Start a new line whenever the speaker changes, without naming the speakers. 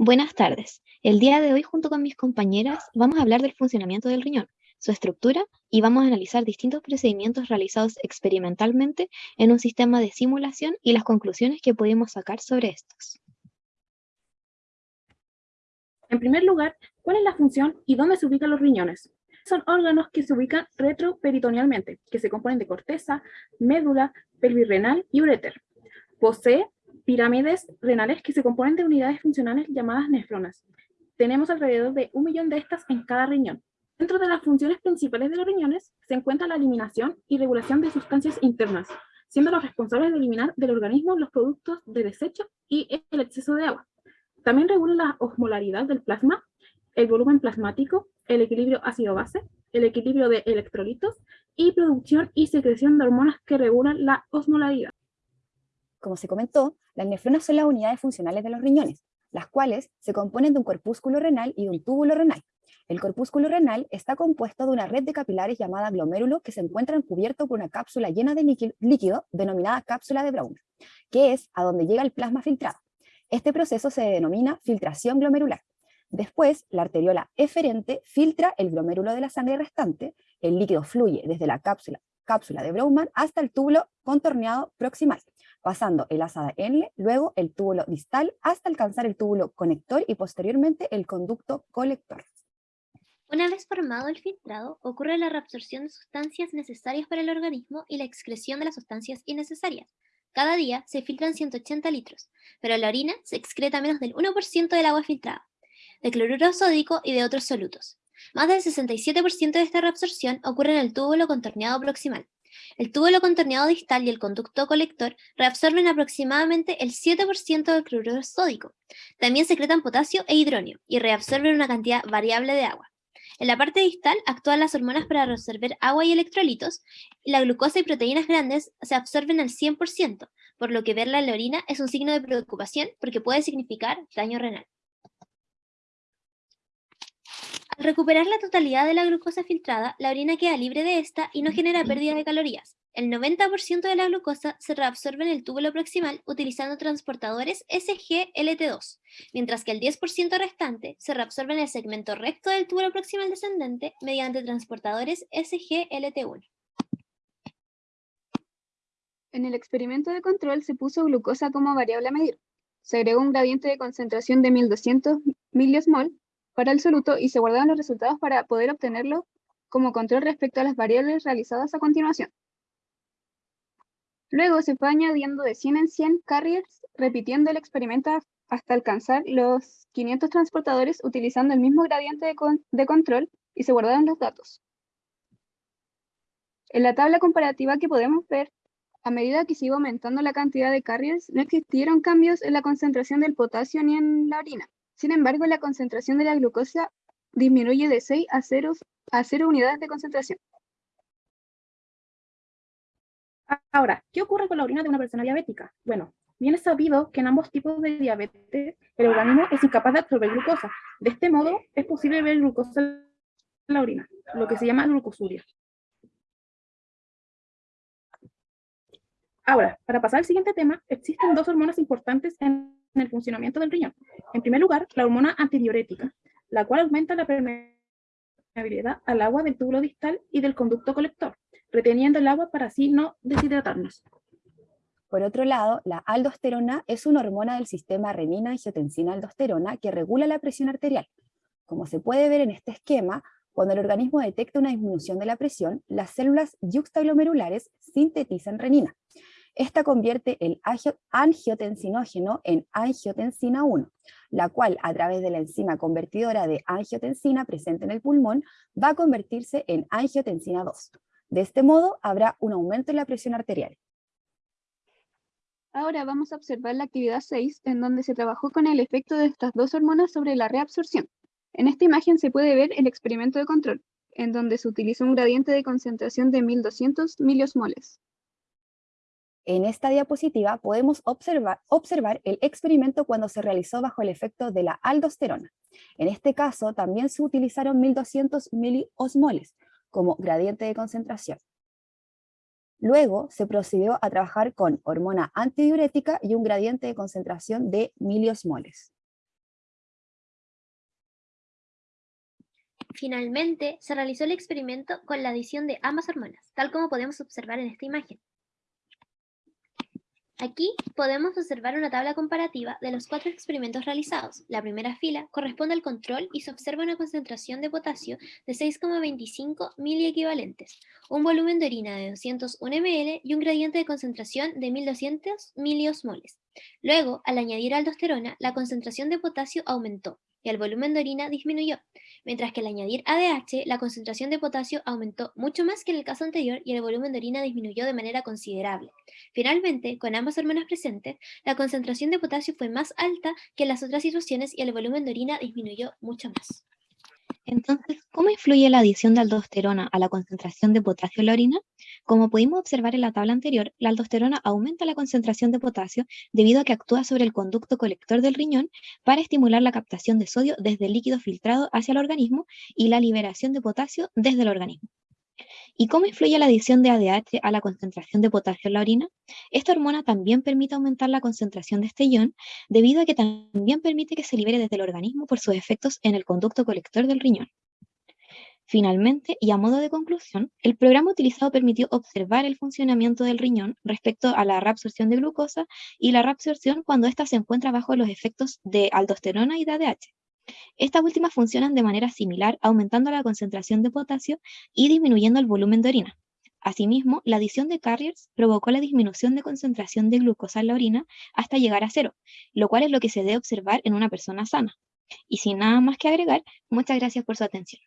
Buenas tardes. El día de hoy, junto con mis compañeras, vamos a hablar del funcionamiento del riñón, su estructura y vamos a analizar distintos procedimientos realizados experimentalmente en un sistema de simulación y las conclusiones que pudimos sacar sobre estos.
En primer lugar, ¿cuál es la función y dónde se ubican los riñones? Son órganos que se ubican retroperitonealmente, que se componen de corteza, médula, pelvis renal y uréter. Posee pirámides renales que se componen de unidades funcionales llamadas nefronas. Tenemos alrededor de un millón de estas en cada riñón. Dentro de las funciones principales de los riñones se encuentra la eliminación y regulación de sustancias internas, siendo los responsables de eliminar del organismo los productos de desecho y el exceso de agua. También regula la osmolaridad del plasma, el volumen plasmático, el equilibrio ácido-base, el equilibrio de electrolitos y producción y secreción de hormonas que regulan la osmolaridad.
Como se comentó, las nefronas son las unidades funcionales de los riñones, las cuales se componen de un corpúsculo renal y un túbulo renal. El corpúsculo renal está compuesto de una red de capilares llamada glomérulo que se encuentran cubierto por una cápsula llena de líquido denominada cápsula de Brown, que es a donde llega el plasma filtrado. Este proceso se denomina filtración glomerular. Después, la arteriola eferente filtra el glomérulo de la sangre restante, el líquido fluye desde la cápsula, cápsula de Broughman hasta el túbulo contorneado proximal, pasando el asa de Enle, luego el túbulo distal hasta alcanzar el túbulo conector y posteriormente el conducto colector.
Una vez formado el filtrado, ocurre la reabsorción de sustancias necesarias para el organismo y la excreción de las sustancias innecesarias. Cada día se filtran 180 litros, pero en la orina se excreta menos del 1% del agua filtrada, de cloruro sódico y de otros solutos. Más del 67% de esta reabsorción ocurre en el túbulo contorneado proximal. El túbulo contorneado distal y el conducto colector reabsorben aproximadamente el 7% del cloruro sódico. También secretan potasio e hidróneo y reabsorben una cantidad variable de agua. En la parte distal actúan las hormonas para reabsorber agua y electrolitos, y la glucosa y proteínas grandes se absorben al 100%, por lo que verla en la orina es un signo de preocupación porque puede significar daño renal. Al recuperar la totalidad de la glucosa filtrada, la orina queda libre de esta y no genera pérdida de calorías. El 90% de la glucosa se reabsorbe en el túbulo proximal utilizando transportadores SGLT2, mientras que el 10% restante se reabsorbe en el segmento recto del túbulo proximal descendente mediante transportadores SGLT1.
En el experimento de control se puso glucosa como variable a medir. Se agregó un gradiente de concentración de 1200 mol para el soluto y se guardaron los resultados para poder obtenerlo como control respecto a las variables realizadas a continuación. Luego se fue añadiendo de 100 en 100 carriers, repitiendo el experimento hasta alcanzar los 500 transportadores utilizando el mismo gradiente de, de control y se guardaron los datos. En la tabla comparativa que podemos ver, a medida que sigue aumentando la cantidad de carriers, no existieron cambios en la concentración del potasio ni en la orina. Sin embargo, la concentración de la glucosa disminuye de 6 a 0, a 0 unidades de concentración.
Ahora, ¿qué ocurre con la orina de una persona diabética? Bueno, bien es sabido que en ambos tipos de diabetes el organismo es incapaz de absorber glucosa. De este modo, es posible ver glucosa en la orina, lo que se llama glucosuria. Ahora, para pasar al siguiente tema, existen dos hormonas importantes en el funcionamiento del riñón. En primer lugar, la hormona antidiurética, la cual aumenta la permeabilidad al agua del túbulo distal y del conducto colector reteniendo el agua para así no deshidratarnos.
Por otro lado, la aldosterona es una hormona del sistema renina-angiotensina-aldosterona que regula la presión arterial. Como se puede ver en este esquema, cuando el organismo detecta una disminución de la presión, las células yuxtaglomerulares sintetizan renina. Esta convierte el angiotensinógeno en angiotensina 1, la cual a través de la enzima convertidora de angiotensina presente en el pulmón va a convertirse en angiotensina 2. De este modo, habrá un aumento en la presión arterial.
Ahora vamos a observar la actividad 6, en donde se trabajó con el efecto de estas dos hormonas sobre la reabsorción. En esta imagen se puede ver el experimento de control, en donde se utiliza un gradiente de concentración de 1200 miliosmoles.
En esta diapositiva podemos observar, el experimento cuando se realizó bajo el efecto de la aldosterona. En este caso también se utilizaron 1200 miliosmoles como gradiente de concentración. Luego se procedió a trabajar con hormona antidiurética y un gradiente de concentración de miliosmoles.
Finalmente, se realizó el experimento con la adición de ambas hormonas, tal como podemos observar en esta imagen. Aquí podemos observar una tabla comparativa de los cuatro experimentos realizados. La primera fila corresponde al control y se observa una concentración de potasio de 6,25 miliequivalentes, un volumen de orina de 201 ml y un gradiente de concentración de 1200 miliosmoles. Luego, al añadir aldosterona, la concentración de potasio aumentó y el volumen de orina disminuyó, mientras que al añadir ADH, la concentración de potasio aumentó mucho más que en el caso anterior y el volumen de orina disminuyó de manera considerable. Finalmente, con ambas hormonas presentes, la concentración de potasio fue más alta que en las otras situaciones y el volumen de orina disminuyó mucho más.
Entonces, ¿cómo influye la adición de aldosterona a la concentración de potasio en la orina? Como pudimos observar en la tabla anterior, la aldosterona aumenta la concentración de potasio debido a que actúa sobre el conducto colector del riñón para estimular la captación de sodio desde el líquido filtrado hacia el organismo y la liberación de potasio desde el organismo. ¿Y cómo influye la adición de ADH a la concentración de potasio en la orina? Esta hormona también permite aumentar la concentración de este ion, debido a que también permite que se libere desde el organismo por sus efectos en el conducto colector del riñón. Finalmente, y a modo de conclusión, el programa utilizado permitió observar el funcionamiento del riñón respecto a la reabsorción de glucosa y la reabsorción cuando ésta se encuentra bajo los efectos de aldosterona y de ADH. Estas últimas funcionan de manera similar, aumentando la concentración de potasio y disminuyendo el volumen de orina. Asimismo, la adición de carriers provocó la disminución de concentración de glucosa en la orina hasta llegar a cero, lo cual es lo que se debe observar en una persona sana. Y sin nada más que agregar, muchas gracias por su atención.